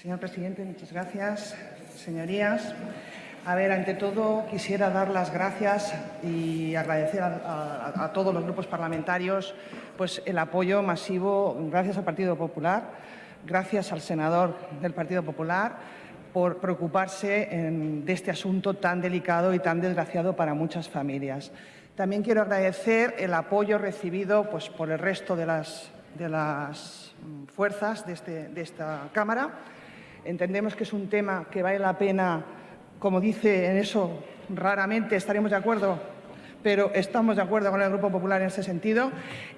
Señor presidente, muchas gracias. Señorías, a ver, ante todo quisiera dar las gracias y agradecer a, todos los grupos parlamentarios pues, el apoyo masivo, gracias al Partido Popular, gracias al senador del Partido Popular, por preocuparse de este asunto tan delicado y tan desgraciado para muchas familias. También quiero agradecer el apoyo recibido pues, por el resto de las, de las fuerzas de, este, de esta Cámara. Entendemos que es un tema que vale la pena como dice en eso, raramente estaremos de acuerdo, pero estamos de acuerdo con el Grupo Popular en ese sentido,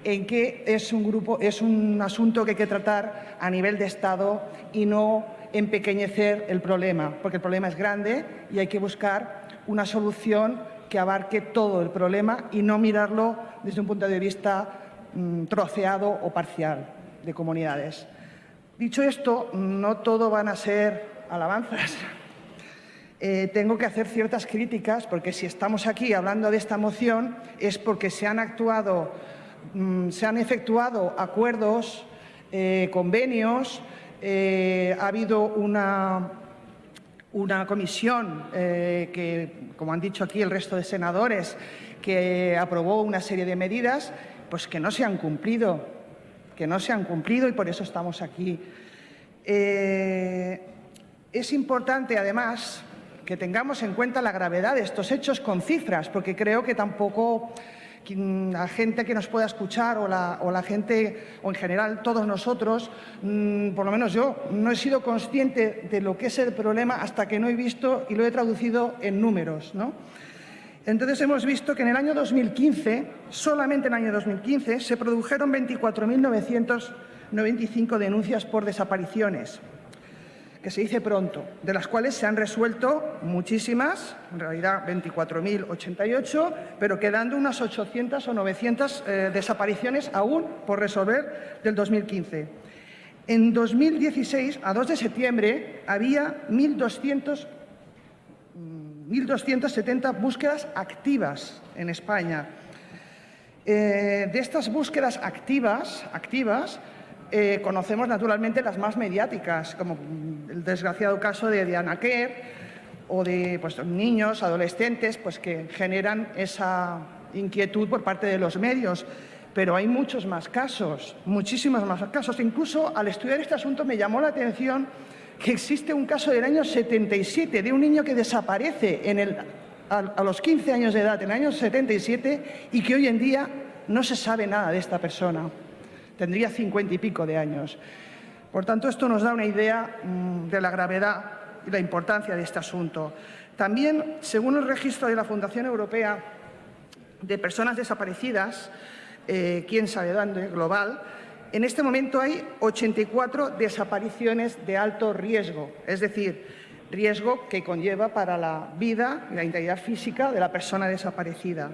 en que es un, grupo, es un asunto que hay que tratar a nivel de Estado y no empequeñecer el problema, porque el problema es grande y hay que buscar una solución que abarque todo el problema y no mirarlo desde un punto de vista mm, troceado o parcial de comunidades. Dicho esto, no todo van a ser alabanzas. Eh, tengo que hacer ciertas críticas porque si estamos aquí hablando de esta moción es porque se han actuado, mm, se han efectuado acuerdos, eh, convenios, eh, ha habido una, una comisión que, como han dicho aquí el resto de senadores, que aprobó una serie de medidas pues que no se han cumplido, que no se han cumplido y por eso estamos aquí. es importante, además, que tengamos en cuenta la gravedad de estos hechos con cifras, porque creo que tampoco la gente que nos pueda escuchar o la, gente, o en general todos nosotros, mm, por lo menos yo, no he sido consciente de lo que es el problema hasta que no he visto y lo he traducido en números. ¿no? Entonces hemos visto que en el año 2015, solamente en el año 2015, se produjeron 24.995 denuncias por desapariciones que se dice pronto, de las cuales se han resuelto muchísimas, en realidad 24.088, pero quedando unas 800 o 900 eh, desapariciones aún por resolver del 2015. En 2016, a 2 de septiembre, había 1.270 mm, búsquedas activas en España. Eh, de estas búsquedas activas, activas eh, conocemos naturalmente las más mediáticas, como el desgraciado caso de Diana Kerr o de pues, niños, adolescentes, pues, que generan esa inquietud por parte de los medios. Pero hay muchos más casos, muchísimos más casos. Incluso al estudiar este asunto me llamó la atención que existe un caso del año 77 de un niño que desaparece a, los 15 años de edad, en el año 77, y que hoy en día no se sabe nada de esta persona tendría cincuenta y pico de años. Por tanto, esto nos da una idea mm, de la gravedad y la importancia de este asunto. También, según el registro de la Fundación Europea de Personas Desaparecidas, eh, quién sabe dónde, global, en este momento hay 84 desapariciones de alto riesgo, es decir, riesgo que conlleva para la vida y la integridad física de la persona desaparecida.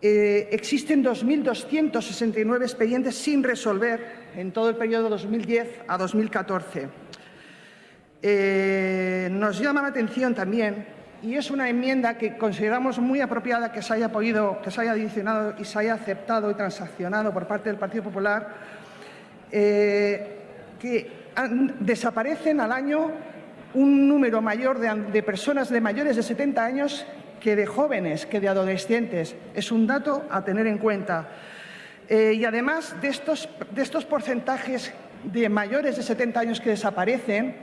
Eh, existen 2.269 expedientes sin resolver en todo el periodo 2010 a 2014. Eh, nos llama la atención también, y es una enmienda que consideramos muy apropiada que se haya podido, que se haya adicionado y se haya aceptado y transaccionado por parte del Partido Popular, eh, que desaparecen al año un número mayor de, personas de mayores de 70 años que de jóvenes, que de adolescentes. Es un dato a tener en cuenta. Eh, y además de estos, de estos porcentajes de mayores de 70 años que desaparecen,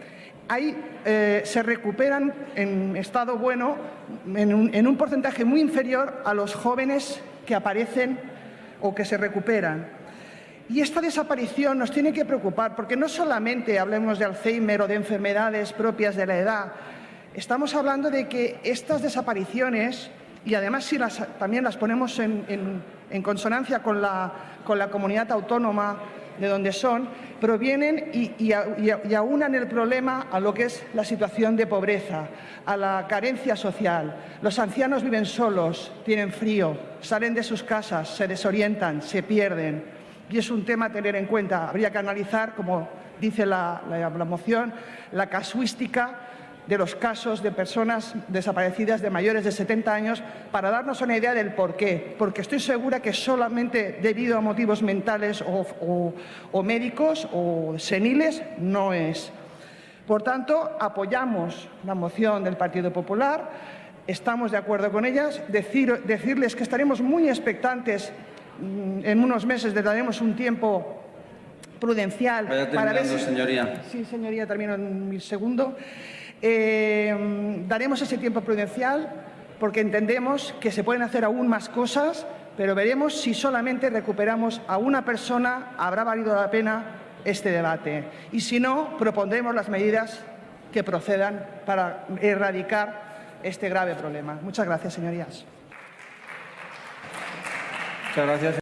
hay, eh, se recuperan en estado bueno en un, en porcentaje muy inferior a los jóvenes que aparecen o que se recuperan. Y esta desaparición nos tiene que preocupar, porque no solamente hablemos de Alzheimer o de enfermedades propias de la edad, Estamos hablando de que estas desapariciones, y además si las, también las ponemos en, consonancia con la, con la, comunidad autónoma de donde son, provienen y, y, aunan el problema a lo que es la situación de pobreza, a la carencia social. Los ancianos viven solos, tienen frío, salen de sus casas, se desorientan, se pierden. Y es un tema a tener en cuenta. Habría que analizar, como dice la, la moción, la casuística de los casos de personas desaparecidas de mayores de 70 años para darnos una idea del por qué. Porque estoy segura que solamente debido a motivos mentales o, médicos o seniles no es. Por tanto, apoyamos la moción del Partido Popular, estamos de acuerdo con ellas, Decir, decirles que estaremos muy expectantes, mm, en unos meses le daremos un tiempo prudencial Vaya para ver terminando, si... señoría. Sí, señoría, termino en mi segundo. Eh, daremos ese tiempo prudencial porque entendemos que se pueden hacer aún más cosas, pero veremos si solamente recuperamos a una persona, habrá valido la pena este debate. Y si no, propondremos las medidas que procedan para erradicar este grave problema. Muchas gracias, señorías. Muchas gracias.